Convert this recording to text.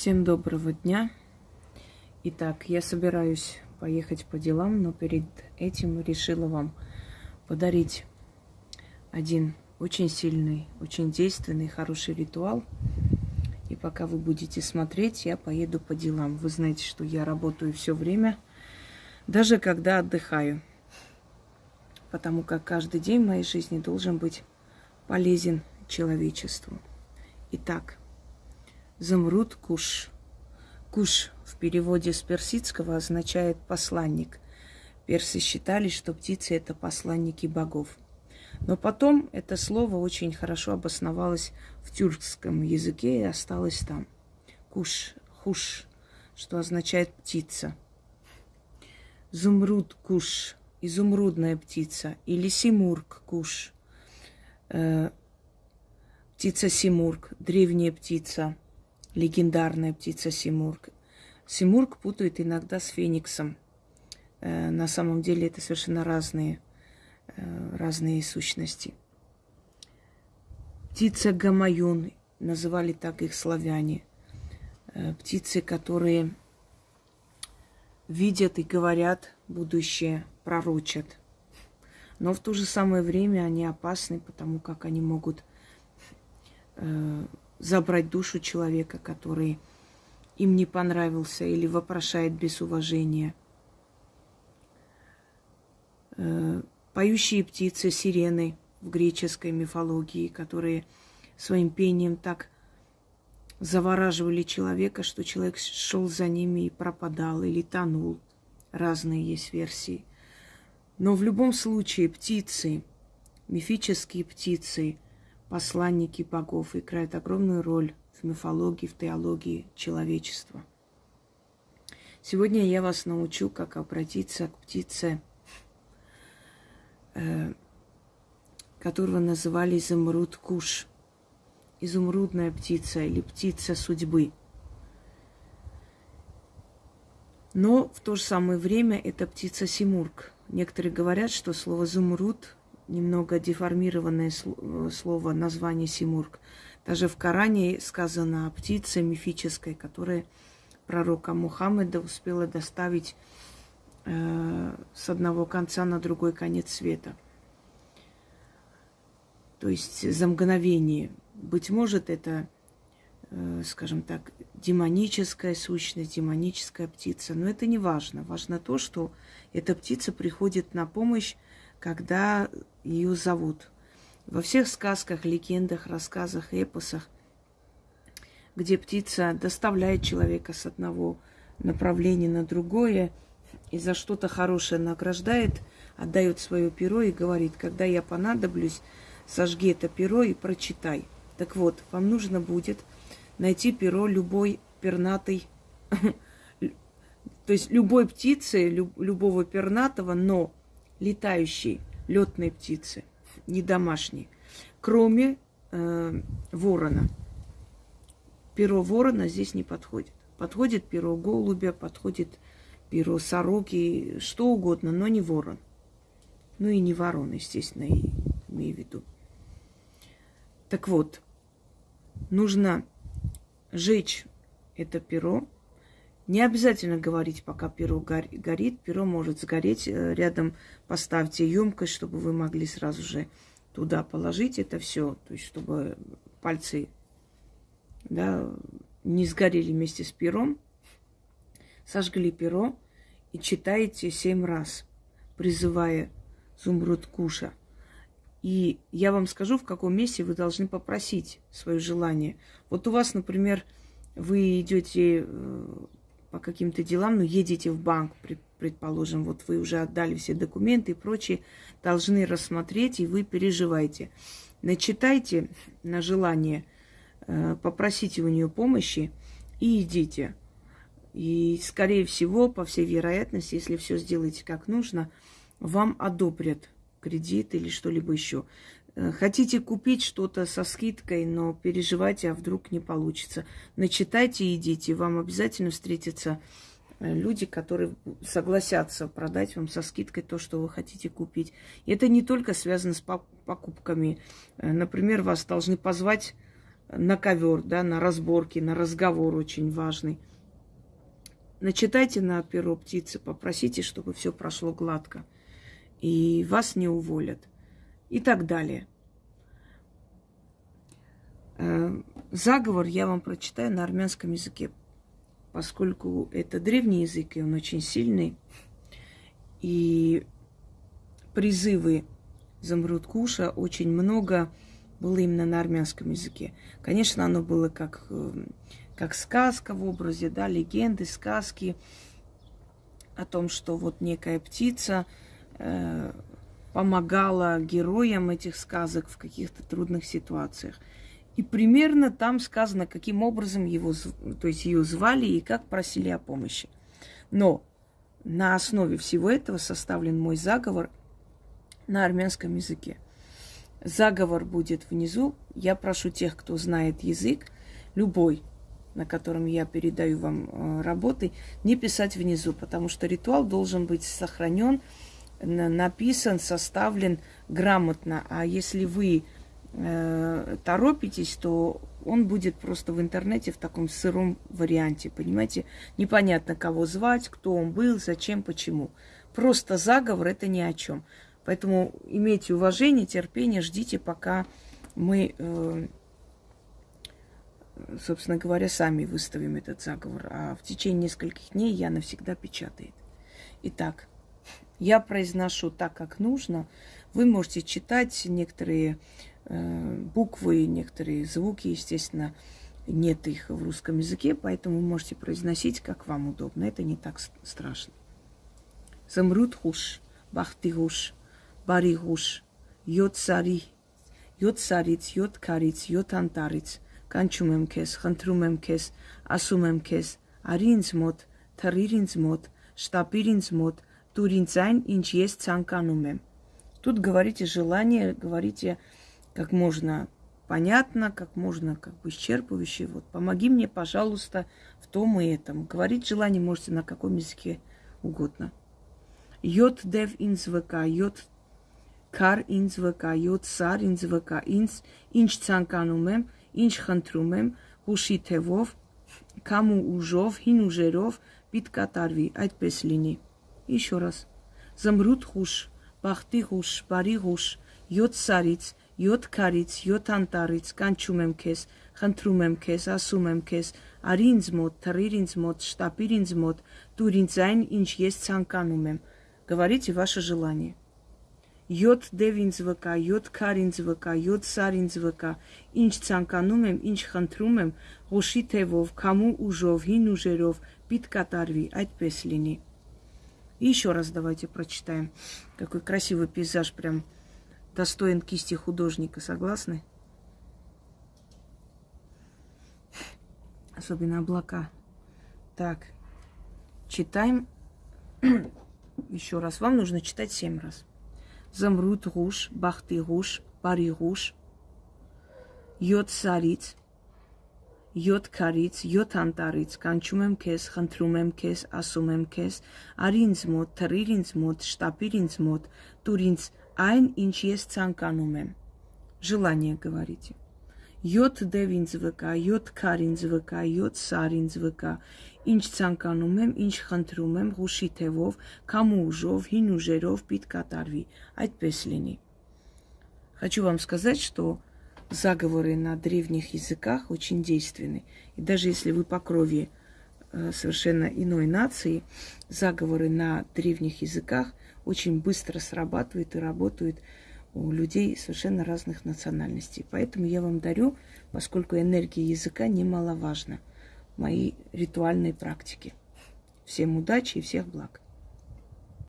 Всем доброго дня. Итак, я собираюсь поехать по делам, но перед этим решила вам подарить один очень сильный, очень действенный, хороший ритуал. И пока вы будете смотреть, я поеду по делам. Вы знаете, что я работаю все время, даже когда отдыхаю. Потому как каждый день в моей жизни должен быть полезен человечеству. Итак, Замруд Куш. Куш в переводе с персидского означает посланник. Персы считали, что птицы это посланники богов. Но потом это слово очень хорошо обосновалось в тюркском языке и осталось там. Куш, хуш, что означает птица. Зумруд куш, изумрудная птица, или симург куш, э, птица симург, древняя птица – легендарная птица Симург. Симург путают иногда с фениксом. Э, на самом деле это совершенно разные, э, разные сущности. Птица Гамаюн, называли так их славяне. Э, птицы, которые видят и говорят будущее, пророчат. Но в то же самое время они опасны, потому как они могут забрать душу человека, который им не понравился или вопрошает без уважения. Э, поющие птицы, сирены в греческой мифологии, которые своим пением так завораживали человека, что человек шел за ними и пропадал или тонул. Разные есть версии. Но в любом случае птицы, мифические птицы – посланники богов играют огромную роль в мифологии, в теологии человечества. Сегодня я вас научу, как обратиться к птице, э, которого называли изумруд куш. Изумрудная птица или птица судьбы. Но в то же самое время это птица Симург. Некоторые говорят, что слово «зумруд» немного деформированное слово, название Симург. Даже в Коране сказано о птице мифической, которая пророка Мухаммеда успела доставить э, с одного конца на другой конец света. То есть за мгновение. Быть может, это, э, скажем так, демоническая сущность, демоническая птица. Но это не важно. Важно то, что эта птица приходит на помощь когда ее зовут. Во всех сказках, легендах, рассказах, эпосах, где птица доставляет человека с одного направления на другое и за что-то хорошее награждает, отдает свое перо и говорит, когда я понадоблюсь, сожги это перо и прочитай. Так вот, вам нужно будет найти перо любой пернатой, то есть любой птицы, любого пернатого, но летающей летной птицы, не домашней, кроме э, ворона. Перо ворона здесь не подходит. Подходит перо голубя, подходит перо сороки, что угодно, но не ворон. Ну и не ворон, естественно, и имею в виду. Так вот, нужно жечь это перо, не обязательно говорить, пока перо горит. Перо может сгореть. Э, рядом поставьте емкость, чтобы вы могли сразу же туда положить это все. То есть, чтобы пальцы да, не сгорели вместе с пером. Сожгли перо и читаете семь раз, призывая Зумруд Куша. И я вам скажу, в каком месте вы должны попросить свое желание. Вот у вас, например, вы идете э, по каким-то делам, ну, едете в банк, предположим, вот вы уже отдали все документы и прочее, должны рассмотреть, и вы переживаете. Начитайте на желание, э, попросите у нее помощи и идите. И, скорее всего, по всей вероятности, если все сделаете как нужно, вам одобрят кредит или что-либо еще. Э, хотите купить что-то со скидкой, но переживайте, а вдруг не получится. Начитайте и идите. Вам обязательно встретятся э, люди, которые согласятся продать вам со скидкой то, что вы хотите купить. И это не только связано с покупками. Э, например, вас должны позвать на ковер, да, на разборки, на разговор очень важный. Начитайте на перо птицы, попросите, чтобы все прошло гладко. И вас не уволят. И так далее. Э, заговор я вам прочитаю на армянском языке, поскольку это древний язык, и он очень сильный. И призывы Замруткуша очень много было именно на армянском языке. Конечно, оно было как, э, как сказка в образе, да, легенды, сказки о том, что вот некая птица э, помогала героям этих сказок в каких-то трудных ситуациях. И примерно там сказано, каким образом его, то есть ее звали и как просили о помощи. Но на основе всего этого составлен мой заговор на армянском языке. Заговор будет внизу. Я прошу тех, кто знает язык, любой, на котором я передаю вам э, работы, не писать внизу, потому что ритуал должен быть сохранен, написан, составлен грамотно. А если вы э, торопитесь, то он будет просто в интернете в таком сыром варианте, понимаете? Непонятно, кого звать, кто он был, зачем, почему. Просто заговор это ни о чем. Поэтому имейте уважение, терпение, ждите, пока мы, э, собственно говоря, сами выставим этот заговор. А в течение нескольких дней я навсегда печатает. Итак, я произношу так, как нужно. Вы можете читать некоторые э, буквы, некоторые звуки, естественно, нет их в русском языке, поэтому вы можете произносить, как вам удобно. Это не так страшно. Замрут хуш, бахты хуш, բարի հուշ, 7 սարի, 7 սարից, 7 քարից, 7 անտառից կանչում եմ քեզ, խնդրում եմ քեզ, ասում եմ քեզ, արի ինձ մոտ, թռիր ինձ մոտ, շտապիր ինձ մոտ, տուր ինձ այն, ինչ ես ցանկանում եմ։ Тут говорите желание, говорите как можно понятно, как можно как бы исчерпывающе. Вот помоги мне, пожалуйста, в том и этом. Говорить желание можете на каком языке угодно. Йод дев инзвк, йод Քար ինձ վկա, 7 սար ինձ վկա, ինձ ինչ ցանկանում եմ, ինչ խնդրում եմ, հուշի թևով, կամ ու ուժով, հին ուժերով պիտ կատարվի, այդպես լինի։ Еще раз. Զմրուտ խուշ, բախտի խուշ, բարի խուշ, 7 սարից, 7 քարից, 7 անտառից կանչում եմ քեզ, խնդրում եմ քեզ, ասում եմ քեզ, արի ինձ մոտ, թռիր ինձ մոտ, շտապիր ինձ մոտ, դուր ինձ այն, ինչ ես ցանկանում եմ։ Говорите ваше желание. 7 դև ինձ վկա, 7 քար ինձ վկա, 7 սար ինձ վկա, ինչ ցանկանում եմ, ինչ խնդրում եմ, ղոշի թևով, քամու ուժով, հին ուժերով պիտ կատարվի, այդպես լինի։ И еще раз давайте прочитаем. Какой красивый пейзаж, прям достоин кисти художника, согласны? Особенно облака. Так, читаем еще раз. Вам нужно читать семь раз. Замрут руш, бахты руш, пари руш, йод цариц, 7 քարից, 7 անտառից կանչում եմ քեզ, խնդրում եմ քեզ, ասում եմ քեզ, արի ինձ մոտ, թռիր ինձ մոտ, շտապիր ինձ մոտ, տուր ինձ այն, ինչ ես ցանկանում եմ։ Желание говорите. 7 դև ինձ վկա, 7 քար ինձ վկա, 7 սար ինձ վկա, ինչ ցանկանում եմ, ինչ խնդրում եմ, հուշի թևով, կամ ուժով, հին ուժերով պիտ կատարվի։ Այդպես լինի։ Хочу вам сказать, что заговоры на древних языках очень действенны. И даже если вы по крови э, совершенно иной нации, заговоры на древних языках очень быстро срабатывают и работают у людей совершенно разных национальностей. Поэтому я вам дарю, поскольку энергия языка немаловажна, мои ритуальные практики. Всем удачи и всех благ.